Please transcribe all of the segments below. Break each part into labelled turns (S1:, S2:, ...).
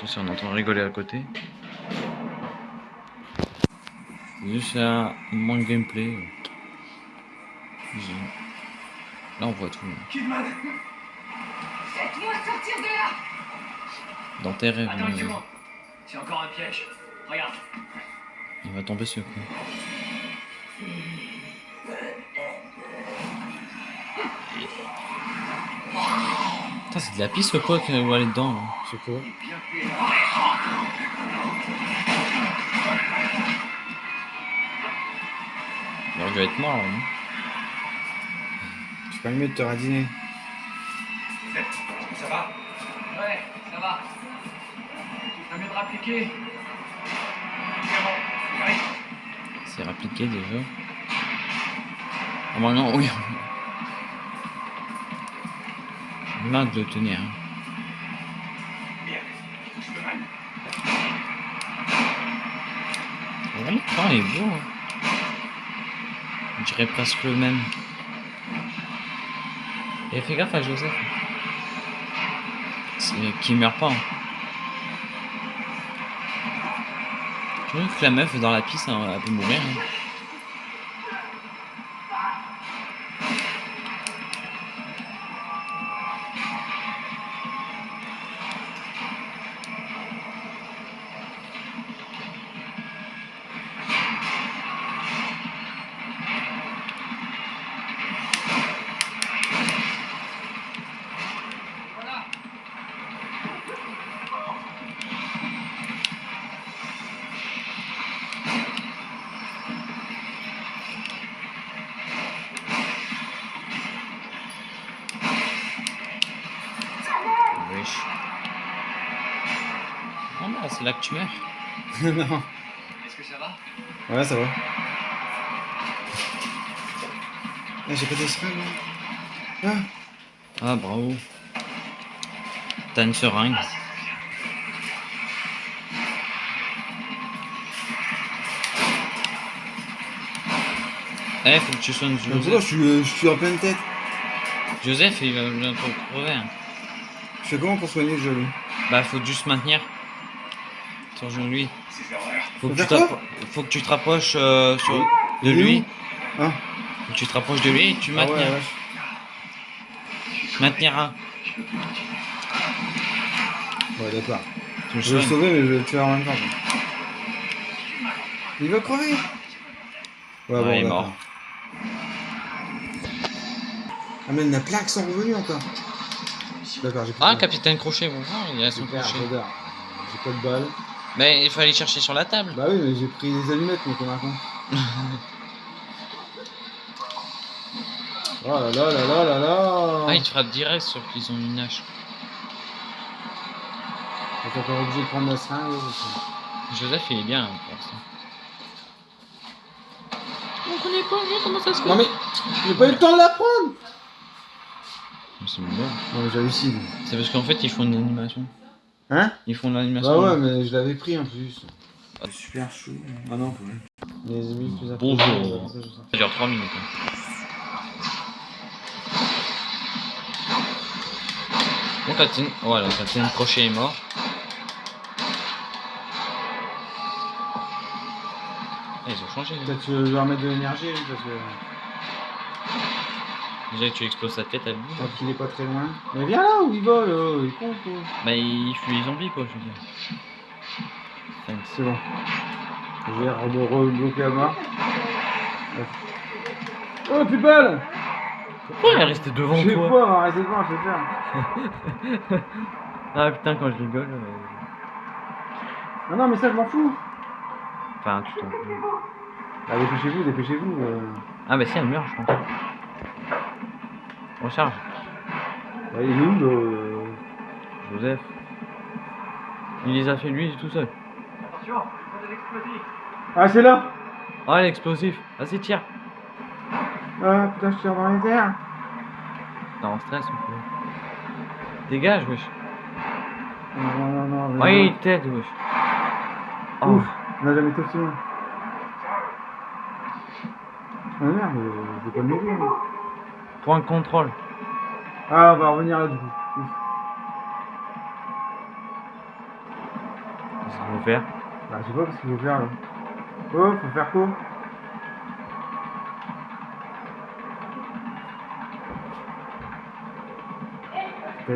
S1: Attention, on entend rigoler à côté. Juste un moins de gameplay. Là, on voit tout.
S2: Kidman
S3: Faites-moi sortir de là
S1: Dans tes rêves,
S2: Attends. C'est encore un piège. Regarde.
S1: il va tomber sur quoi Putain, c'est de la piste ou quoi qu'on va aller dedans là
S4: C'est quoi
S2: Bien fait.
S1: Il aurait dû être mort là, non
S4: C'est pas mieux de te radiner.
S2: Ça va? Ouais, ça va. Tu mieux de rappliquer. C'est
S1: rappliqué déjà. Ah bah non, oui. Marre de le tenir. hein.
S2: Je.
S1: Ouais, l'écran est beau. hein. On dirait presque le même. Et fais gaffe à Joseph. C'est qu'il meurt pas. hein. Je trouve que la meuf dans la piste, hein, elle peut mourir. hein. C'est là que tu meurs.
S4: non.
S2: Est-ce que ça va?
S4: Ouais, ça va. Ah, j'ai pas des seringues, moi. Ah,
S1: Ah, bravo. T'as une seringue. Eh, faut que tu soignes Joseph.
S4: je suis, euh, je suis en pleine tête?
S1: Joseph, il va bientôt crever. hein.
S4: Je fais comment pour soigner le jaloux
S1: Bah, faut juste maintenir. Sur lui. Faut que, tu
S4: faire
S1: t'appro- faut que tu te rapproches euh, sur- de lui.
S4: où Ah,
S1: Faut que tu te rapproches de lui et tu
S4: ah ouais,
S1: maintiens.
S4: ouais.
S1: Mainteniras.
S4: Ouais, d'accord. Je vais le sauver, mais je vais le tuer en même temps. Il va crever Ouais,
S1: Ouais, il est mort.
S4: Ah, mais la plaque sont revenus encore. D'accord, j'ai
S1: Ah, capitaine Crochet, bonjour, il a son
S4: Super,
S1: crochet.
S4: J'ai pas de balle.
S1: Mais il fallait chercher sur la table.
S4: Bah oui, mais j'ai pris des allumettes, mais comme un con. oh là là là là là là
S1: Ah, il te frappe direct sur qu'ils ont une hache.
S4: T'es encore obligé de prendre la seringue.
S1: Joseph, il est bien hein, pour l'instant. On connaît pas, comment ça se fait
S4: Non mais, j'ai pas eu le temps de la prendre
S1: C'est bon.
S4: Non mais j'hallucine.
S1: C'est parce qu'en fait, ils font une animation.
S4: Hein
S1: Ils font de l'animation.
S4: Bah ouais, mais je l'avais pris en plus. Super chou. Ah non, quand même. Les ennemis plus
S1: Bonjour.
S4: ça,
S1: dure 3 minutes. hein. Bon, Capitaine, voilà, Capitaine Crochet est mort. Ah, ils ont changé. hein.
S4: Peut-être que je vais remettre de l'énergie, lui, parce que
S1: Déjà que tu exploses sa tête à lui.
S4: tant qu'il est pas très loin. Mais viens là où il vole, oh, il est con quoi.
S1: Bah, il fuit les zombies, quoi, je veux dire.
S4: C'est bon. Je vais re- rebloquer à mort. Oh, plus de balles
S1: Pourquoi elle est restée devant
S4: Je sais
S1: toi
S4: pas, devant, je faire.
S1: Ah putain, quand je rigole. euh,
S4: Non, non, mais ça, je m'en fous.
S1: Enfin, tu t'en fous.
S4: Bah, dépêchez-vous, dépêchez-vous. euh.
S1: Ah, bah si, elle meurt, je pense. Recharge.
S4: Bah, il est où le.
S1: Joseph? Il les a fait lui tout seul.
S2: Attention, l'explosif.
S4: Ah, c'est là?
S1: Ah, l'explosif. Vas-y, tire.
S4: Ah, putain, je tire dans les airs.
S1: T'es en stress ou quoi Dégage, wesh.
S4: Non, non, non, non. non.
S1: il t'aide, wesh. Oh.
S4: Ouf, on n'a jamais été aussi loin. Ah merde, je vais pas moi.
S1: Point de contrôle.
S4: Ah, on va revenir là du coup.
S1: Qu'est-ce qu'il faut faire?
S4: Bah, je sais pas ce qu'il faut faire là. Oh, faut faire quoi?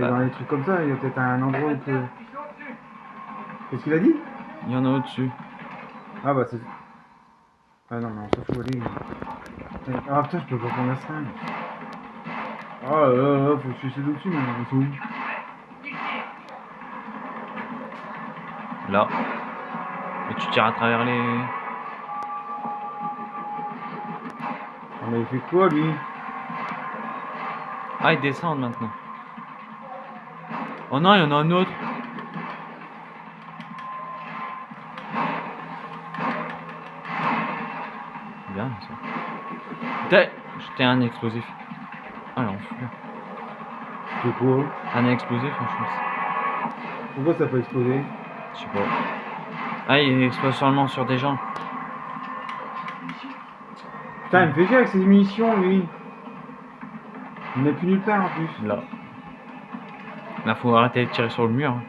S1: Bah.
S4: dans les trucs comme ça, il y a peut-être un endroit où peut... Qu'est-ce qu'il a dit?
S1: Il y en a au-dessus.
S4: Ah bah c'est... Ah non mais on s'en fout, allez. Ah putain, je peux pas prendre la seringue. Là là, là, faut que je suis dessus, mais sont où
S1: Là. Et tu tires à travers les...
S4: Ah mais il fait quoi lui?
S1: Ah, ils descendent maintenant. Oh non, il y en a un autre. Bien, ça. T'as- J'étais un explosif. Ah, l'enfer.
S4: C'est quoi
S1: Un explosif, hein, je pense.
S4: Pourquoi ça peut exploser?
S1: Je sais pas. Ah, il explose seulement sur des gens.
S4: Putain, il me fait chier avec ses munitions lui Il n'a plus nulle part en plus.
S1: Là. Là, faut arrêter de tirer sur le mur. hein.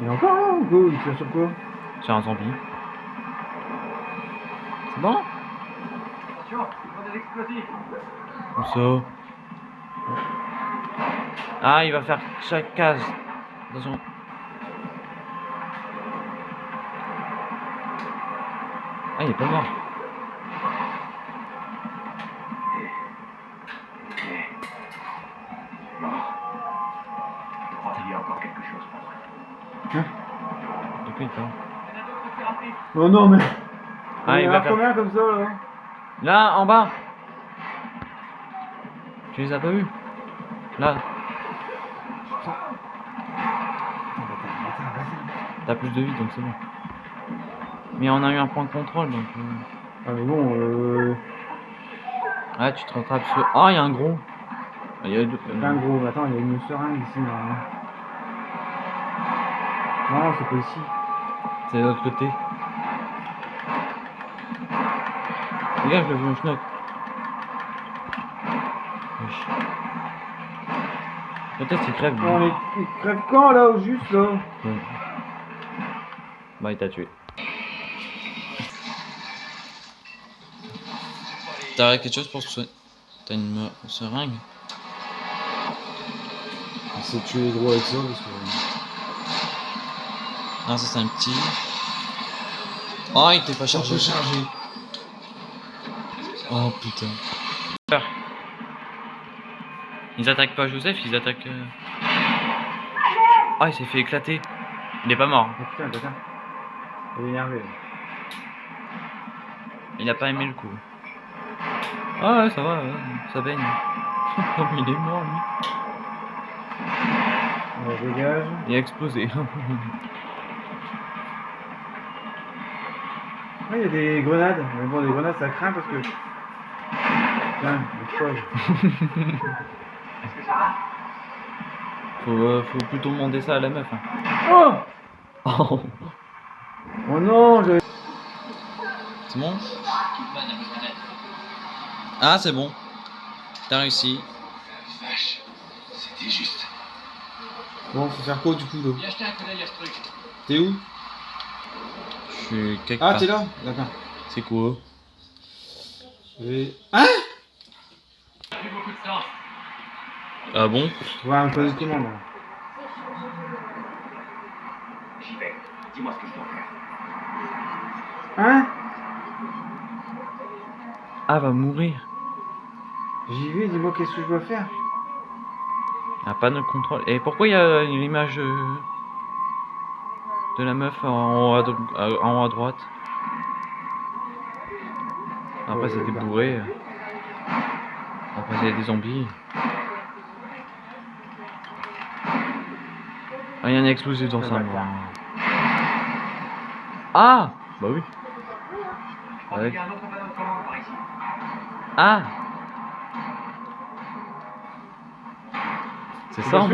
S4: Il est encore là ou quoi? Il tire sur quoi?
S1: Sur un zombie. C'est bon?
S2: Attention, des explosifs.
S1: Comme ça. Ah, il va faire chaque case. Attention. Ah, il est pas mort.
S2: Je crois qu'il y a encore quelque chose pour moi.
S1: Du coup, il est pas mort.
S2: Il y en a d'autres plus rapides.
S4: Oh non mais
S1: Ah, il
S4: en
S1: va faire-
S4: combien comme ça là
S1: Là, en bas. Tu les as pas vus Là, t'as plus de vie, donc c'est bon. Mais on a eu un point de contrôle, donc... euh,
S4: Ah mais bon, euh...
S1: Ah, tu te rattrapes sur... Ah, il y a un gros. Il y a deux...
S4: Un gros, attends, il y a une seringue ici. Non, c'est pas ici.
S1: C'est de l'autre côté. Regarde, je le vu un schnock. Peut-être qu'il crève.
S4: Non mais il crève quand là au juste là
S1: Ouais. Bah, il t'a tué. T'as quelque chose pour se soigner T'as une seringue
S4: Il s'est tué les gros avec ça parce que...
S1: Ah, ça c'est un petit. Oh, il était pas chargé.
S4: chargé.
S1: Oh putain. Ils attaquent pas Joseph, ils attaquent. euh, Ah, il s'est fait éclater. Il est pas mort.
S4: Oh putain, putain. Il est énervé.
S1: Il a pas aimé le coup. Ah ouais, ça va, ouais, ça baigne. il est mort lui.
S4: On dégage.
S1: Il a explosé.
S4: Ah, il y a des grenades. Mais bon, des grenades ça craint parce que... Putain, le
S1: faut, euh, faut plutôt demander ça à la meuf. hein.
S4: Oh
S1: Oh,
S4: Oh non, j'avais...
S1: c'est bon? Ah, c'est bon. T'as réussi.
S5: Vache, c'était juste.
S4: Bon, faut faire quoi du coup là
S2: Viens jeter un coup d'œil à ce truc.
S4: T'es où?
S1: Je suis quelque
S4: Ah, t'es là? D'accord.
S1: C'est quoi?
S4: Et... Hein
S2: Plus beaucoup de sens.
S1: Ah bon
S4: On va me poser de commande là.
S5: J'y vais. Dis-moi ce que je dois faire.
S4: Hein
S1: Ah, va mourir.
S4: J'y vais, dis-moi qu'est-ce que je dois faire
S1: Ah, pas de contrôle. Et pourquoi il y a l'image euh, de la meuf en haut à, en haut à droite? Après,
S4: Ouais,
S1: c'était
S4: bah.
S1: bourré. Après, il y a des zombies. Ah, il y a un explosif dans
S4: Ah,
S1: ça,
S4: bah,
S1: moi. Ah Bah oui.
S2: Je crois
S1: Ouais.
S2: qu'il y a un autre panneau de commande par ici.
S1: Ah C'est ça, en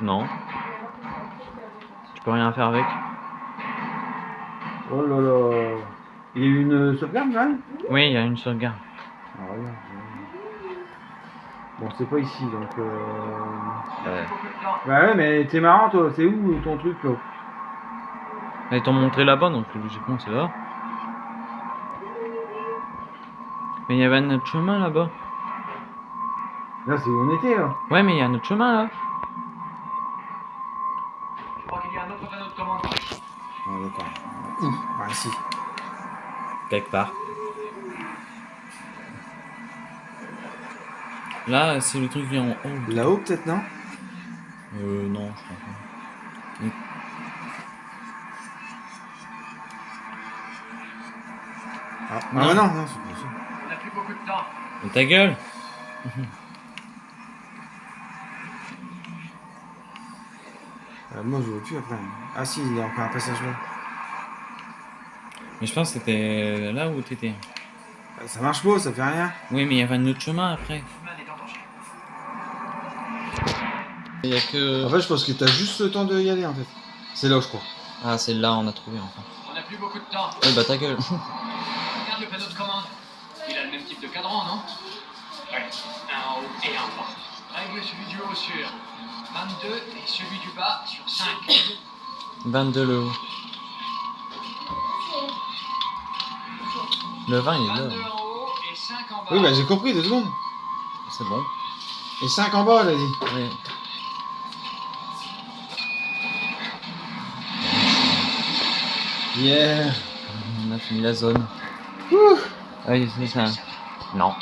S1: Non. Tu peux rien faire avec.
S4: Oh là là Il y a eu une sauvegarde là
S1: Oui, il y a une sauvegarde.
S4: C'est pas ici, donc... Euh...
S1: Ouais.
S2: De temps.
S4: Bah ouais, mais t'es marrant, toi. C'est où ton truc, là
S1: Ah, Ils t'ont montré là-bas, donc logiquement c'est là. Mais il y avait un autre chemin là-bas.
S4: Là, c'est où on était, là.
S1: Ouais, mais il y a un autre chemin là.
S2: Je crois qu'il y a un autre panneau de commande.
S4: Ah, d'accord. Où? Ah, ici.
S1: Quelque part. Là, c'est le truc qui est en haut.
S4: Là-haut, peut-être, non
S1: Euh, non, je crois pas.
S4: Ah, ah
S1: Non.
S4: non, non, c'est pas ça.
S2: On n'a plus beaucoup de temps.
S1: Mais ta gueule
S4: Euh, moi, je vois plus après. Ah si, il y a encore un passage là.
S1: Mais je pense que c'était là où t'étais.
S4: Ça marche pas, ça fait rien.
S1: Oui, mais il y avait un autre chemin après.
S2: Humain est en danger.
S1: Il y a que.
S4: En fait, je pense que t'as juste le temps de y aller, en fait. C'est là, je crois.
S1: Ah, c'est là, on a trouvé enfin.
S2: On n'a plus beaucoup de temps.
S1: Ouais, bah ta gueule.
S2: Regarde le panneau de commande. Il a le même type de cadran, non? Ouais. Un en haut et un en bas. Règle celui du haut sur 22 et celui du bas sur 5.
S1: 22 le haut. Le 20 il est
S2: 22
S1: là.
S2: en haut et 5 en bas.
S4: Oui, bah j'ai compris, deux secondes.
S1: C'est bon.
S4: Et 5 en bas, elle a dit. Yeah.
S1: On a fini la zone.
S4: Ouh.
S1: Ah oui, c'est ça. Non.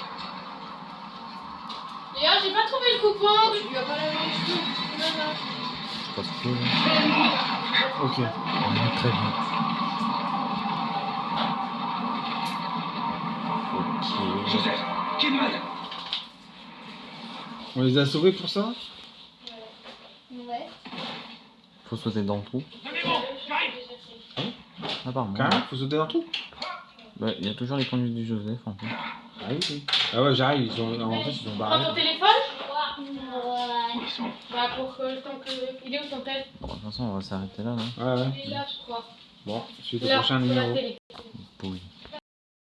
S6: D'ailleurs, j'ai pas trouvé le coupon, tu lui as pas la main du tout. Voilà.
S1: C'est pas trop.
S4: Ok.
S1: Très bien. Ok.
S5: Joseph, Kidman
S4: On les a sauvés pour ça?
S6: Ouais.
S1: Faut sauter dans le trou.
S2: Donnez-moi, j'arrive.
S1: Apparemment.
S4: Carrément, faut sauter dans trou
S1: Bah, il y a toujours les conduites du Joseph en fait.
S4: Ah oui, oui. Ah ouais, j'arrive, ils ont... en fait, ils ont
S6: Prends
S4: barré.
S6: ton téléphone
S5: Où ils sont?
S6: Bah, pour que le temps que. Il est où ton tel?
S1: Bon, de toute façon, on va s'arrêter là, là.
S4: Ouais, ouais.
S6: Il est là, je crois.
S4: Bon, suite au prochain numéro.